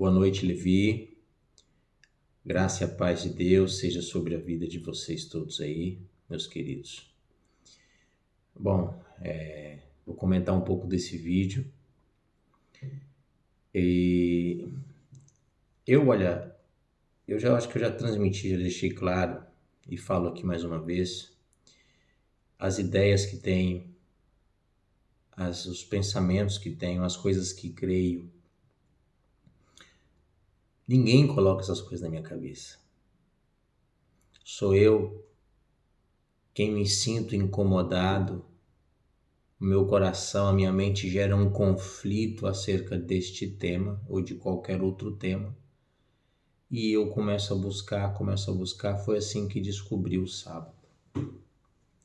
Boa noite, Levi. Graça e a paz de Deus seja sobre a vida de vocês todos aí, meus queridos. Bom, é, vou comentar um pouco desse vídeo. E eu, olha, eu já acho que eu já transmiti, já deixei claro e falo aqui mais uma vez as ideias que tenho, as, os pensamentos que tenho, as coisas que creio. Ninguém coloca essas coisas na minha cabeça. Sou eu quem me sinto incomodado, o meu coração, a minha mente gera um conflito acerca deste tema ou de qualquer outro tema. E eu começo a buscar, começo a buscar. Foi assim que descobri o sábado,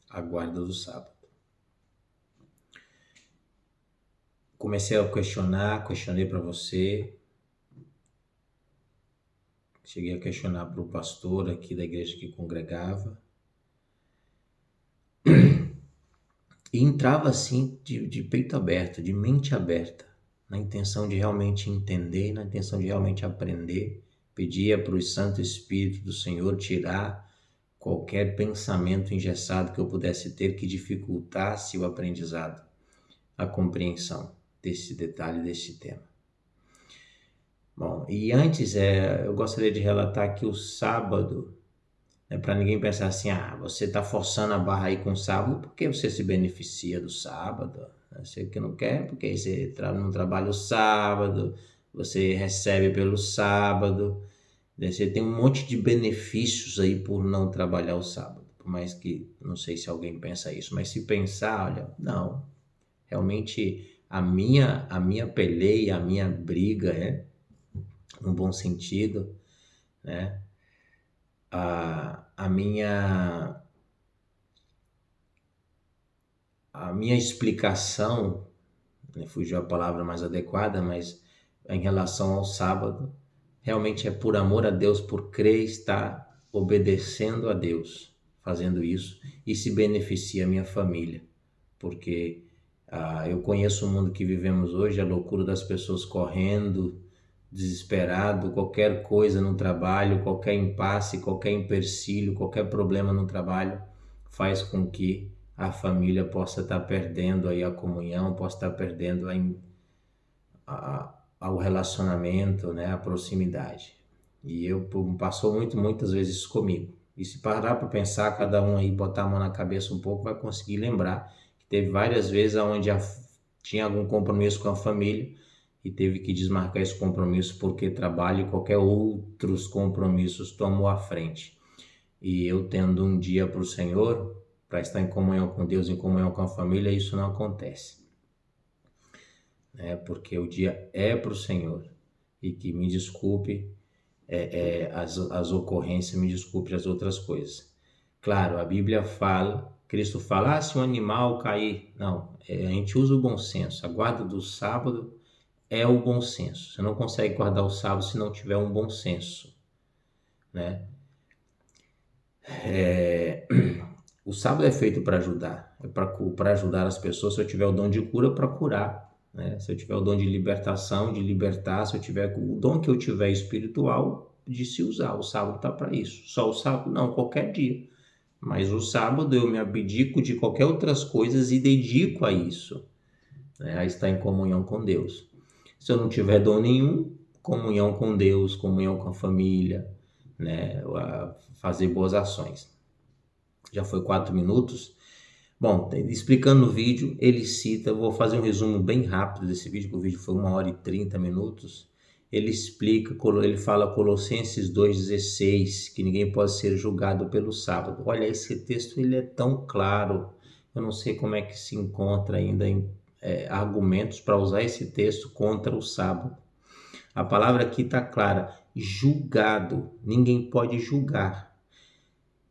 a guarda do sábado. comecei a questionar, questionei para você. Cheguei a questionar para o pastor aqui da igreja que congregava. E entrava assim de, de peito aberto, de mente aberta, na intenção de realmente entender, na intenção de realmente aprender. Pedia para o Santo Espírito do Senhor tirar qualquer pensamento engessado que eu pudesse ter que dificultasse o aprendizado, a compreensão desse detalhe, desse tema. Bom, e antes é, eu gostaria de relatar que o sábado, é para ninguém pensar assim, ah, você está forçando a barra aí com o sábado porque você se beneficia do sábado. Você que não quer, porque você não trabalha o sábado, você recebe pelo sábado, você tem um monte de benefícios aí por não trabalhar o sábado. Por mais que, não sei se alguém pensa isso, mas se pensar, olha, não, realmente a minha, a minha peleia, a minha briga, é, no bom sentido, né? A, a minha a minha explicação, né, fugiu a palavra mais adequada, mas em relação ao sábado, realmente é por amor a Deus, por crer estar obedecendo a Deus, fazendo isso e se beneficia a minha família, porque ah, eu conheço o mundo que vivemos hoje, a loucura das pessoas correndo, desesperado, qualquer coisa no trabalho, qualquer impasse, qualquer empecilho, qualquer problema no trabalho faz com que a família possa estar perdendo aí a comunhão, possa estar perdendo a, a, o relacionamento, né, a proximidade. E eu passou muito, muitas vezes comigo. E se parar para pensar, cada um aí botar a mão na cabeça um pouco, vai conseguir lembrar Teve várias vezes onde tinha algum compromisso com a família e teve que desmarcar esse compromisso porque trabalho e qualquer outros compromissos tomou à frente. E eu tendo um dia para o Senhor, para estar em comunhão com Deus, em comunhão com a família, isso não acontece. É porque o dia é para o Senhor. E que me desculpe é, é, as, as ocorrências, me desculpe as outras coisas. Claro, a Bíblia fala Cristo fala, ah, se um animal cair. Não, é, a gente usa o bom senso. A guarda do sábado é o bom senso. Você não consegue guardar o sábado se não tiver um bom senso. Né? É, o sábado é feito para ajudar, é para ajudar as pessoas. Se eu tiver o dom de cura, para curar. Né? Se eu tiver o dom de libertação, de libertar, se eu tiver o dom que eu tiver espiritual, de se usar. O sábado está para isso. Só o sábado? Não, qualquer dia. Mas o sábado eu me abdico de qualquer outras coisas e dedico a isso, né? a estar em comunhão com Deus. Se eu não tiver dom nenhum, comunhão com Deus, comunhão com a família, né? Fazer boas ações. Já foi quatro minutos. Bom, explicando o vídeo, ele cita, vou fazer um resumo bem rápido desse vídeo, que o vídeo foi uma hora e trinta minutos ele explica, ele fala Colossenses 2,16, que ninguém pode ser julgado pelo sábado. Olha, esse texto ele é tão claro, eu não sei como é que se encontra ainda em, é, argumentos para usar esse texto contra o sábado. A palavra aqui está clara, julgado, ninguém pode julgar.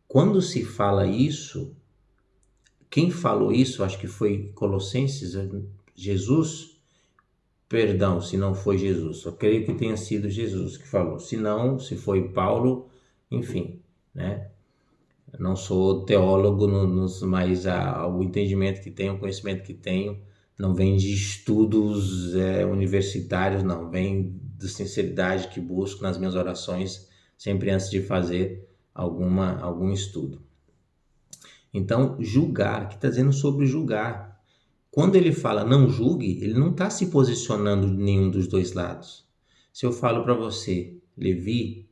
Quando se fala isso, quem falou isso, acho que foi Colossenses, Jesus, perdão se não foi Jesus. Só creio que tenha sido Jesus que falou. Se não, se foi Paulo, enfim, né? não sou teólogo, nos, mas o entendimento que tenho, o conhecimento que tenho, não vem de estudos é, universitários, não, vem de sinceridade que busco nas minhas orações, sempre antes de fazer alguma, algum estudo. Então, julgar, que está dizendo sobre julgar. Quando ele fala não julgue, ele não está se posicionando em nenhum dos dois lados. Se eu falo para você, Levi,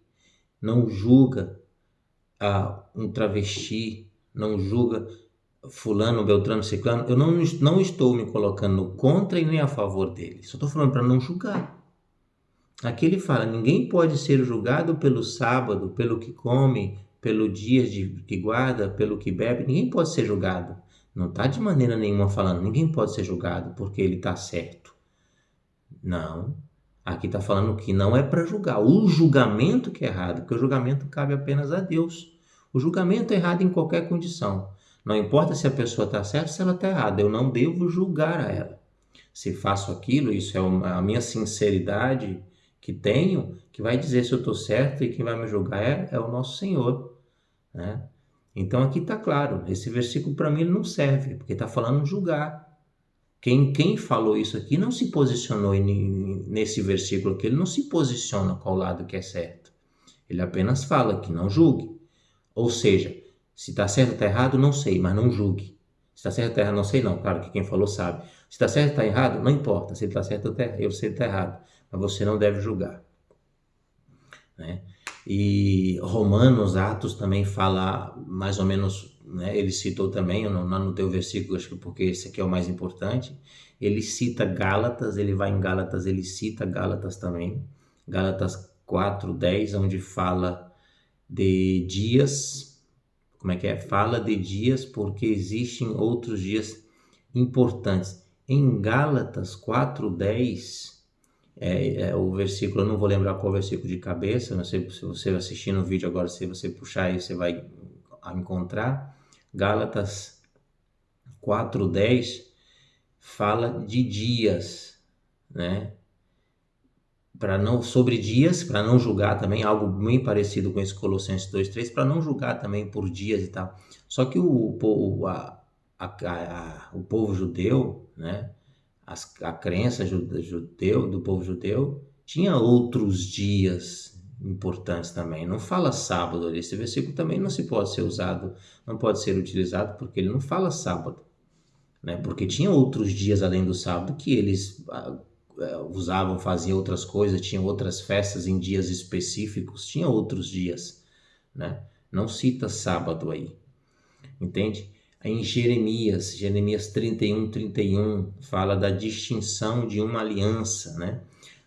não julga ah, um travesti, não julga fulano, beltrano, ciclano, eu não, não estou me colocando contra e nem a favor dele. Só estou falando para não julgar. Aqui ele fala, ninguém pode ser julgado pelo sábado, pelo que come, pelo dia de, que guarda, pelo que bebe, ninguém pode ser julgado. Não está de maneira nenhuma falando, ninguém pode ser julgado porque ele está certo. Não. Aqui está falando que não é para julgar. O julgamento que é errado, porque o julgamento cabe apenas a Deus. O julgamento é errado em qualquer condição. Não importa se a pessoa está certa ou se ela está errada, eu não devo julgar a ela. Se faço aquilo, isso é a minha sinceridade que tenho, que vai dizer se eu estou certo e quem vai me julgar é, é o nosso Senhor. Né? Então aqui está claro, esse versículo para mim não serve, porque está falando julgar. Quem, quem falou isso aqui não se posicionou nesse versículo aqui, ele não se posiciona qual lado que é certo. Ele apenas fala que não julgue. Ou seja, se está certo ou está errado, não sei, mas não julgue. Se está certo ou está errado, não sei não. Claro que quem falou sabe. Se está certo ou está errado, não importa. Se está certo ou está errado, eu sei está errado mas você não deve julgar. Né? E Romanos, Atos também fala mais ou menos, né? ele citou também, não, não no teu versículo, acho que porque esse aqui é o mais importante, ele cita Gálatas, ele vai em Gálatas, ele cita Gálatas também, Gálatas 4, 10, onde fala de dias, como é que é? Fala de dias porque existem outros dias importantes. Em Gálatas 4, 10, é, é, o versículo, eu não vou lembrar qual versículo de cabeça, não sei se você assistir no vídeo agora, se você puxar aí, você vai encontrar. Gálatas 4:10 fala de dias, né? Para não sobre dias, para não julgar também algo bem parecido com esse Colossenses 2:3, para não julgar também por dias e tal. Só que o, o, a, a, a, o povo judeu, né? as, a crença judeu, do povo judeu tinha outros dias importantes também. Não fala sábado ali. Esse versículo também não se pode ser usado, não pode ser utilizado porque ele não fala sábado. Né? Porque tinha outros dias além do sábado que eles ah, usavam, faziam outras coisas, tinham outras festas em dias específicos, tinha outros dias. Né? Não cita sábado aí. Entende? em Jeremias, Jeremias 31, 31, fala da distinção de uma aliança, né?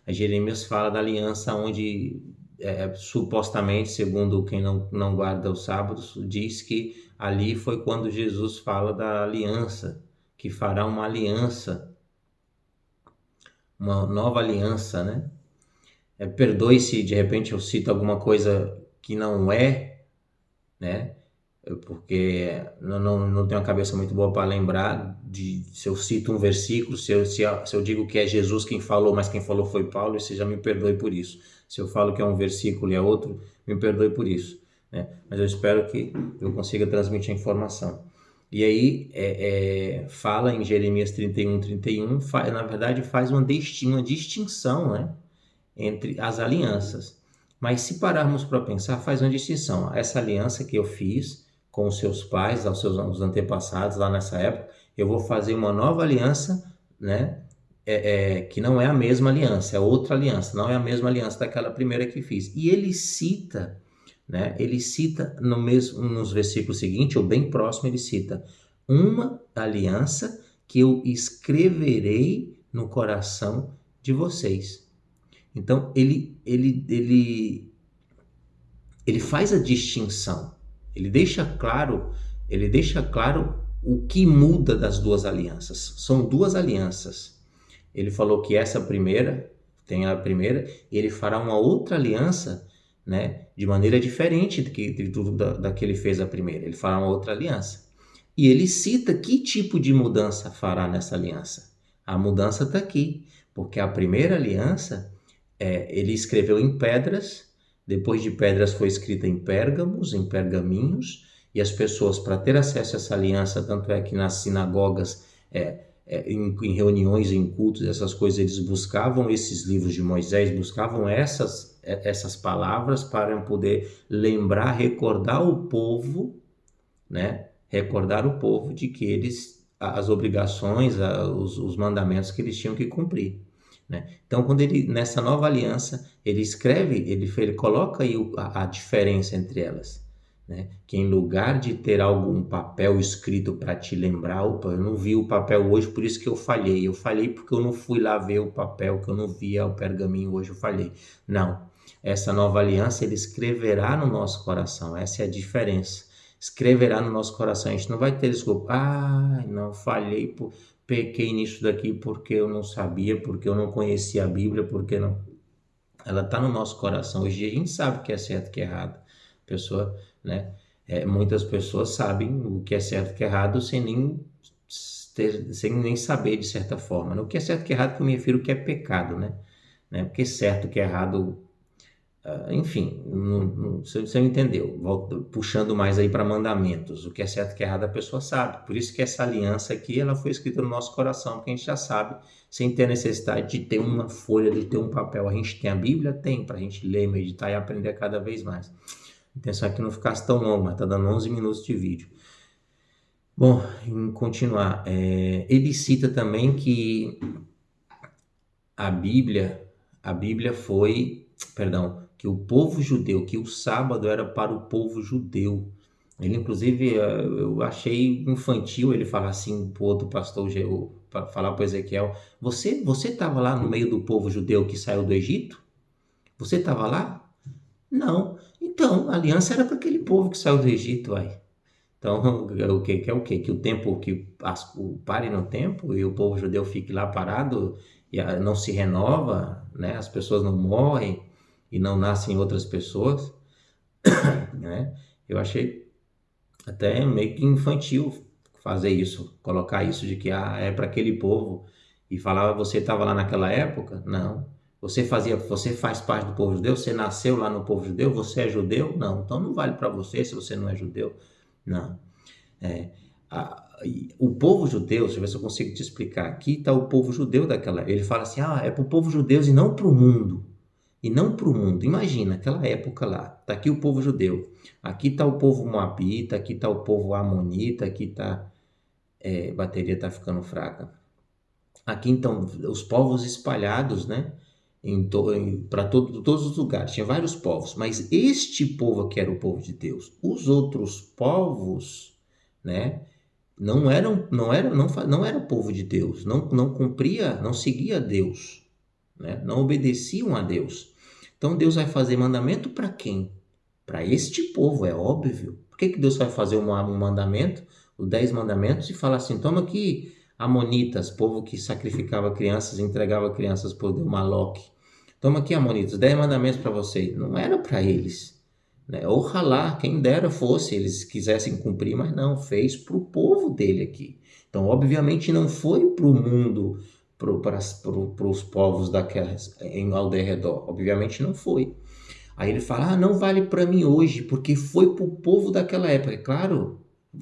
A Jeremias fala da aliança onde, é, supostamente, segundo quem não, não guarda os sábados, diz que ali foi quando Jesus fala da aliança, que fará uma aliança, uma nova aliança, né? É, Perdoe se de repente eu cito alguma coisa que não é, né? porque não, não, não tenho a cabeça muito boa para lembrar de se eu cito um versículo, se eu, se, eu, se eu digo que é Jesus quem falou, mas quem falou foi Paulo, você já me perdoe por isso. Se eu falo que é um versículo e é outro, me perdoe por isso. Né? Mas eu espero que eu consiga transmitir a informação. E aí é, é, fala em Jeremias 31, 31, faz, na verdade faz uma, uma distinção né, entre as alianças. Mas se pararmos para pensar, faz uma distinção. Essa aliança que eu fiz com os seus pais, aos seus os antepassados lá nessa época, eu vou fazer uma nova aliança, né? É, é, que não é a mesma aliança, é outra aliança, não é a mesma aliança daquela primeira que fiz. E ele cita, né? Ele cita no mesmo nos versículos seguintes, ou bem próximo, ele cita uma aliança que eu escreverei no coração de vocês. Então ele ele ele ele faz a distinção ele deixa claro, ele deixa claro o que muda das duas alianças. São duas alianças. Ele falou que essa primeira tem a primeira, e ele fará uma outra aliança, né, de maneira diferente do que ele fez a primeira. Ele fará uma outra aliança. E ele cita que tipo de mudança fará nessa aliança. A mudança está aqui, porque a primeira aliança é, ele escreveu em pedras depois de pedras foi escrita em pérgamos, em pergaminhos, e as pessoas, para ter acesso a essa aliança, tanto é que nas sinagogas é, é, em, em, reuniões, em cultos, essas coisas, eles buscavam esses livros de Moisés, buscavam essas, é, essas palavras para poder lembrar, recordar o povo, né? Recordar o povo de que eles, as obrigações, os, os mandamentos que eles tinham que cumprir. Né? Então, quando ele nessa nova aliança ele escreve, ele, ele coloca aí a, a diferença entre elas né? Que em lugar de ter algum papel escrito para te lembrar, opa, eu não vi o papel hoje, por isso que eu falhei. Eu falhei porque eu não fui lá ver o papel, que eu não via o pergaminho hoje, eu falhei. Não. Essa nova aliança ele escreverá no nosso coração. Essa é a diferença. Escreverá no nosso coração. A gente não vai ter desculpa. Ah, não, falhei, por... pequei nisso daqui porque eu não sabia, porque eu não conhecia a Bíblia, porque não. Ela está no nosso coração. Hoje a gente sabe o que é certo e o que é errado. A pessoa né? É, muitas pessoas sabem o que é certo e o que é errado sem nem, ter, sem nem saber de certa forma. Né? O que é certo e o que é errado, que eu me refiro que é pecado, né? né? Porque certo e que é errado, uh, enfim, não, não, você, você entendeu. Volto, puxando mais aí para mandamentos. O que é certo e o que é errado a pessoa sabe. Por isso que essa aliança aqui, ela foi escrita no nosso coração, porque a gente já sabe, sem ter necessidade de ter uma folha, de ter um papel. A gente tem a Bíblia? Tem, para a gente ler, meditar e aprender cada vez mais. Intenção é que não ficasse tão longo, mas está dando 11 minutos de vídeo. Bom, em continuar, é, ele cita também que a Bíblia, a Bíblia foi, perdão, que o povo judeu, que o sábado era para o povo judeu. Ele, inclusive, é, eu achei infantil ele falar assim para o outro pastor, para falar para Ezequiel: Você você estava lá no meio do povo judeu que saiu do Egito? Você estava lá? Não. Então, a aliança era para aquele povo que saiu do Egito, vai. Então, o que, que é o quê? Que o tempo, que as, o, pare no tempo e o povo judeu fique lá parado e a, não se renova, né? As pessoas não morrem e não nascem outras pessoas, né? Eu achei até meio que infantil fazer isso, colocar isso de que ah, é para aquele povo e falava você estava lá naquela época? Não. Você fazia, você faz parte do povo judeu, você nasceu lá no povo judeu, você é judeu? Não, então não vale para você se você não é judeu. Não. É, a, o povo judeu, deixa eu ver se eu consigo te explicar. Aqui está o povo judeu daquela. Ele fala assim: ah, é para o povo judeu e não para o mundo. E não para o mundo. Imagina, aquela época lá. Está aqui o povo judeu. Aqui está o povo moabita, aqui está o povo amonita, aqui está. É, bateria está ficando fraca. Aqui então, os povos espalhados, né? Para to, todos os lugares, tinha vários povos, mas este povo aqui era o povo de Deus. Os outros povos, né, não eram, não era, não, não era o povo de Deus, não, não cumpria, não seguia Deus, né, não obedeciam a Deus. Então Deus vai fazer mandamento para quem? Para este povo, é óbvio. Por que, que Deus vai fazer um, um mandamento, os dez mandamentos, e fala assim: toma aqui, Amonitas, povo que sacrificava crianças, entregava crianças por Deus, Maloque. Toma aqui, Amonitas, dez mandamentos para vocês. Não era para eles. Né? Ojalá, quem dera fosse, eles quisessem cumprir, mas não, fez para o povo dele aqui. Então, obviamente, não foi para o mundo, para os povos daquelas, em, ao redor. Obviamente, não foi. Aí ele fala, ah, não vale para mim hoje, porque foi para o povo daquela época. É claro,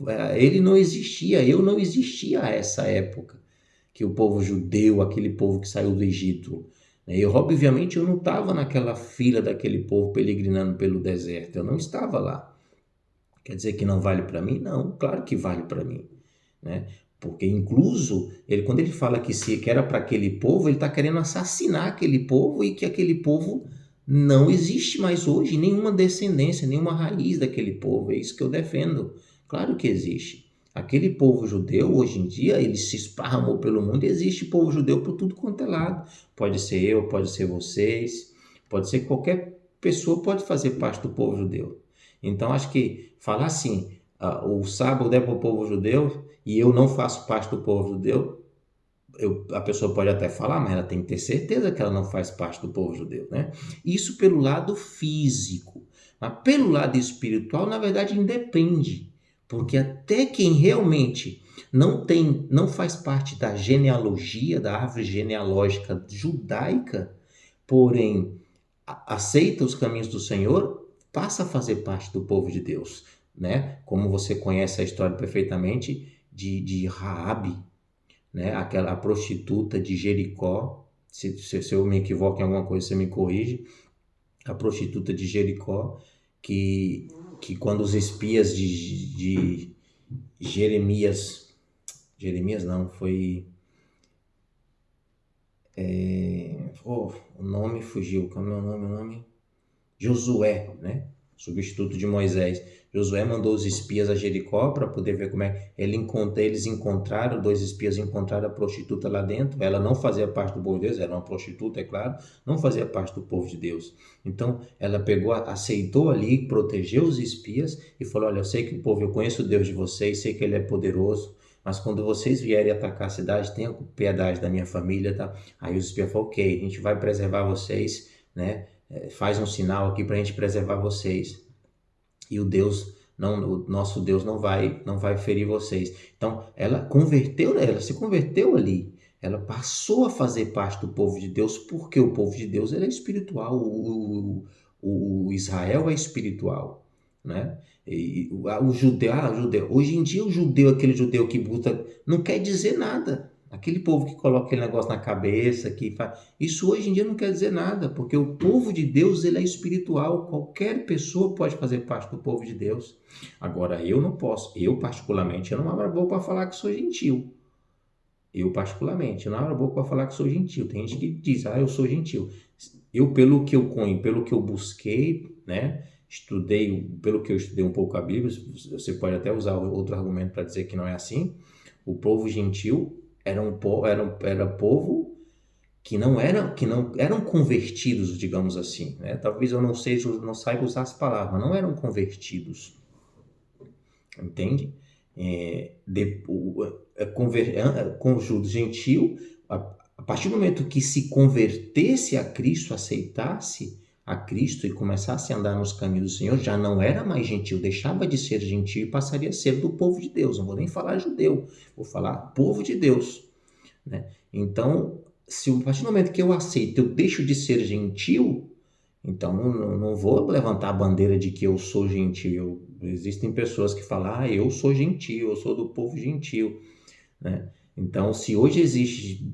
é, ele não existia, eu não existia a essa época que o povo judeu, aquele povo que saiu do Egito? Eu, obviamente, eu não estava naquela fila daquele povo peregrinando pelo deserto. Eu não estava lá. Quer dizer que não vale para mim? Não, claro que vale para mim. Né? Porque, incluso, ele, quando ele fala que, se, que era para aquele povo, ele está querendo assassinar aquele povo e que aquele povo não existe mais hoje, nenhuma descendência, nenhuma raiz daquele povo. É isso que eu defendo. Claro que existe. Aquele povo judeu, hoje em dia, ele se esparramou pelo mundo e existe povo judeu por tudo quanto é lado. Pode ser eu, pode ser vocês, pode ser qualquer pessoa pode fazer parte do povo judeu. Então, acho que falar assim, uh, o sábado é para o povo judeu e eu não faço parte do povo judeu, eu, a pessoa pode até falar, mas ela tem que ter certeza que ela não faz parte do povo judeu, né? Isso pelo lado físico. Mas pelo lado espiritual, na verdade, independe. Porque até quem realmente não tem, não faz parte da genealogia, da árvore genealógica judaica, porém aceita os caminhos do Senhor, passa a fazer parte do povo de Deus, né? Como você conhece a história perfeitamente de, de Raabe, né? Aquela prostituta de Jericó, se, se, se eu me equivoco em alguma coisa, você me corrige. A prostituta de Jericó, que, que quando os espias de, de Jeremias, Jeremias não, foi é, oh, o nome fugiu, como é o nome? O nome? Josué, né? Substituto de Moisés. Josué mandou os espias a Jericó para poder ver como é. Ele encontra, eles encontraram, dois espias encontraram a prostituta lá dentro. Ela não fazia parte do povo de Deus, era uma prostituta, é claro, não fazia parte do povo de Deus. Então ela pegou, aceitou ali, protegeu os espias e falou: Olha, eu sei que o povo, eu conheço o Deus de vocês, sei que ele é poderoso, mas quando vocês vierem atacar a cidade, tenha piedade da minha família, tá? Aí os espias falaram, ok, a gente vai preservar vocês, né? É, faz um sinal aqui para a gente preservar vocês. E o Deus, não, o nosso Deus não vai, não vai ferir vocês. Então, ela converteu, ela se converteu ali. Ela passou a fazer parte do povo de Deus porque o povo de Deus ele é espiritual. O, o, o Israel é espiritual, né? E, o, o judeu, ah, o judeu. Hoje em dia o judeu, aquele judeu que buta, não quer dizer nada. Aquele povo que coloca aquele negócio na cabeça, que faz... Isso hoje em dia não quer dizer nada, porque o povo de Deus ele é espiritual. Qualquer pessoa pode fazer parte do povo de Deus. Agora, eu não posso. Eu, particularmente, eu não abro a boca para falar que sou gentil. Eu, particularmente, eu não abro a boca para falar que sou gentil. Tem gente que diz, ah, eu sou gentil. Eu, pelo que eu conheço, pelo que eu busquei, né? estudei, pelo que eu estudei um pouco a Bíblia, você pode até usar outro argumento para dizer que não é assim. O povo gentil era um povo, era, era povo que não eram que não eram convertidos, digamos assim, né? Talvez eu não seja, não saiba usar as palavras, não eram convertidos, entende? É, de, é, conver, conjunto gentil, a, a partir do momento que se convertesse a Cristo, aceitasse, a Cristo e começasse a andar nos caminhos do Senhor, já não era mais gentil, deixava de ser gentil e passaria a ser do povo de Deus. Não vou nem falar judeu, vou falar povo de Deus. Né? Então, se a partir do momento que eu aceito, eu deixo de ser gentil, então não, não vou levantar a bandeira de que eu sou gentil. Existem pessoas que falam, ah, eu sou gentil, eu sou do povo gentil. Né? Então, se hoje existe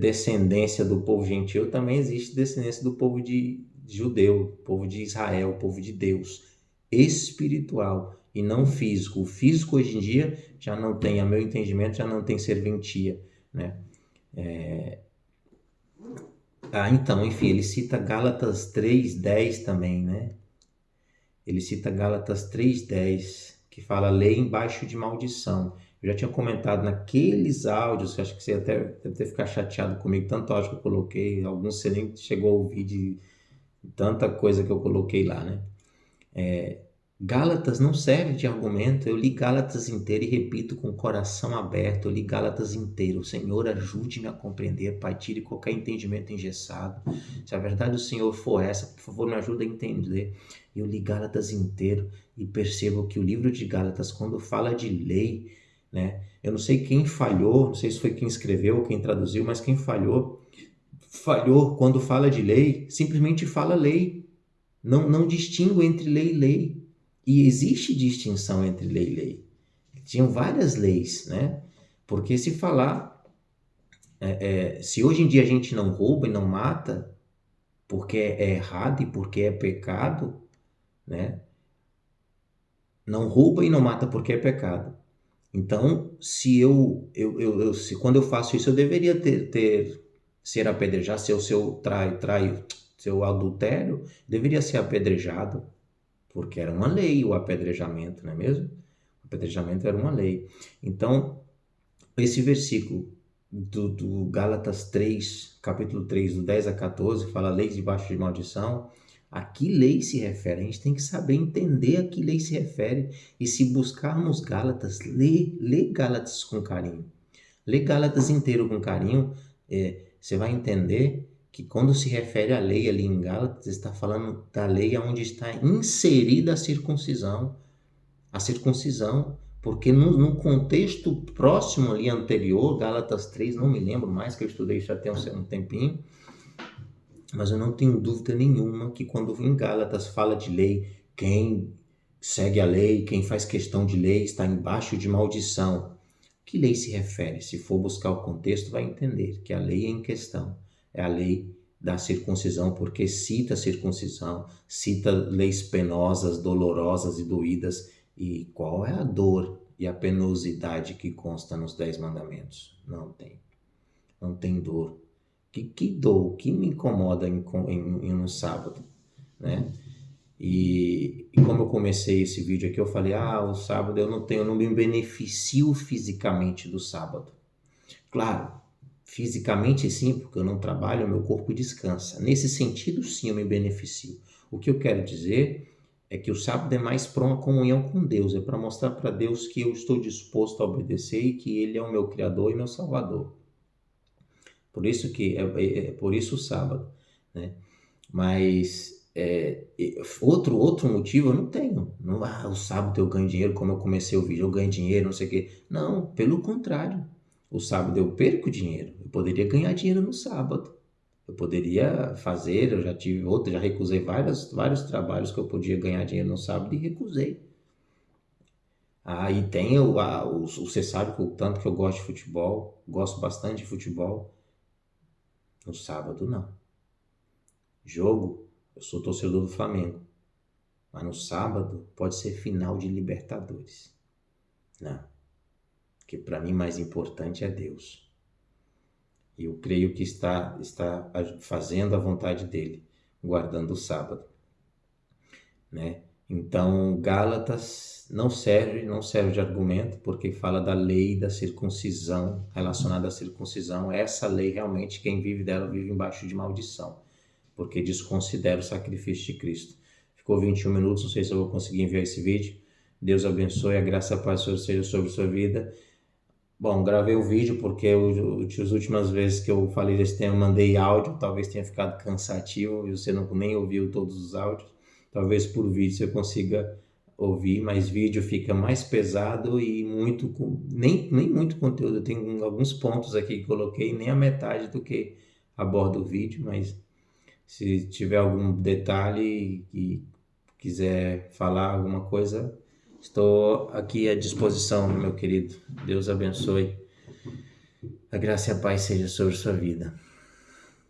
descendência do povo gentil, também existe descendência do povo de, judeu, povo de Israel, povo de Deus, espiritual e não físico. O físico hoje em dia já não tem, a meu entendimento, já não tem serventia, né? É... Ah, então, enfim, ele cita Gálatas 3:10 também, né? Ele cita Gálatas 3:10, que fala lei embaixo de maldição. Eu já tinha comentado naqueles áudios, acho que você até deve ficado chateado comigo, tanto áudio que eu coloquei, alguns você nem chegou a ouvir de tanta coisa que eu coloquei lá, né? É, Gálatas não serve de argumento. Eu li Gálatas inteiro e repito com o coração aberto. Eu li Gálatas inteiro. Senhor, ajude-me a compreender, Pai, tire qualquer entendimento engessado. Se a verdade do Senhor for essa, por favor, me ajude a entender. Eu li Gálatas inteiro e percebo que o livro de Gálatas, quando fala de lei, né? Eu não sei quem falhou, não sei se foi quem escreveu quem traduziu, mas quem falhou falhou quando fala de lei, simplesmente fala lei. Não, não distingue entre lei e lei. E existe distinção entre lei e lei. Tinham várias leis, né? Porque se falar, é, é, se hoje em dia a gente não rouba e não mata, porque é errado e porque é pecado, né? Não rouba e não mata porque é pecado. Então, se eu, eu, eu, eu se, quando eu faço isso, eu deveria ter, ter ser apedrejado, seu seu trai, trai, seu adultério, deveria ser apedrejado, porque era uma lei o apedrejamento, não é mesmo? O apedrejamento era uma lei. Então, esse versículo do, do Gálatas 3, capítulo 3, do 10 a 14, fala leis debaixo de maldição. A que lei se refere? A gente tem que saber entender a que lei se refere. E se buscarmos Gálatas, lê, lê Gálatas com carinho. Lê Gálatas inteiro com carinho. É, você vai entender que quando se refere à lei ali em Gálatas, está falando da lei onde está inserida a circuncisão. A circuncisão, porque no, no, contexto próximo ali anterior, Gálatas 3, não me lembro mais, que eu estudei já tem um, um tempinho, mas eu não tenho dúvida nenhuma que quando em Gálatas fala de lei, quem segue a lei, quem faz questão de lei está embaixo de maldição. Que lei se refere? Se for buscar o contexto, vai entender que a lei em questão é a lei da circuncisão, porque cita a circuncisão, cita leis penosas, dolorosas e doídas. E qual é a dor e a penosidade que consta nos Dez Mandamentos? Não tem. Não tem dor. Que, que dor, que me incomoda em, em, em um sábado, né? E, e, como eu comecei esse vídeo aqui, eu falei, ah, o sábado eu não tenho, eu não me beneficio fisicamente do sábado. Claro, fisicamente sim, porque eu não trabalho, meu corpo descansa. Nesse sentido, sim, eu me beneficio. O que eu quero dizer é que o sábado é mais para uma comunhão com Deus, é para mostrar para Deus que eu estou disposto a obedecer e que Ele é o meu Criador e meu Salvador. Por isso que é, é, é por isso o sábado, né? Mas é, outro, outro motivo eu não tenho. Não, ah, o sábado eu ganho dinheiro, como eu comecei o vídeo, eu ganho dinheiro, não sei o quê. Não, pelo contrário. O sábado eu perco dinheiro. Eu poderia ganhar dinheiro no sábado. Eu poderia fazer, eu já tive outro, já recusei vários, vários trabalhos que eu podia ganhar dinheiro no sábado e recusei. Aí ah, tem o, a, o, você sabe o tanto que eu gosto de futebol, gosto bastante de futebol. No sábado não. Jogo eu sou torcedor do Flamengo. Mas no sábado pode ser final de Libertadores. Não. Porque para mim mais importante é Deus. E eu creio que está, está fazendo a vontade dele, guardando o sábado. Né? Então, Gálatas não serve, não serve de argumento, porque fala da lei da circuncisão, relacionada à circuncisão. Essa lei realmente, quem vive dela vive embaixo de maldição porque desconsidera o sacrifício de Cristo. Ficou 21 minutos, não sei se eu vou conseguir enviar esse vídeo. Deus abençoe, a graça e a paz seja sobre sua vida. Bom, gravei o vídeo porque as últimas vezes que eu falei desse tema mandei áudio, talvez tenha ficado cansativo e você não nem ouviu todos os áudios. Talvez por vídeo você consiga ouvir, mas vídeo fica mais pesado e muito nem, nem muito conteúdo. Eu tenho alguns pontos aqui que coloquei, nem a metade do que aborda o vídeo, mas se tiver algum detalhe e quiser falar alguma coisa, estou aqui à disposição, meu querido. Deus abençoe. A graça e a paz seja sobre sua vida.